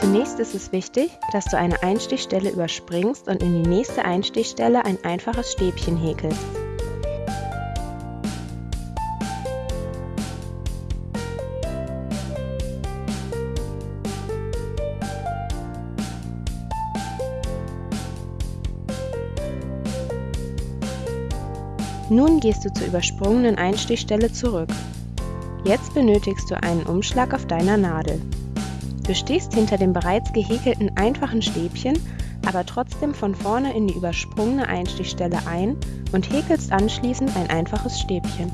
Zunächst ist es wichtig, dass du eine Einstichstelle überspringst und in die nächste Einstichstelle ein einfaches Stäbchen häkelst. Nun gehst du zur übersprungenen Einstichstelle zurück. Jetzt benötigst du einen Umschlag auf deiner Nadel. Du stehst hinter dem bereits gehäkelten einfachen Stäbchen, aber trotzdem von vorne in die übersprungene Einstichstelle ein und häkelst anschließend ein einfaches Stäbchen.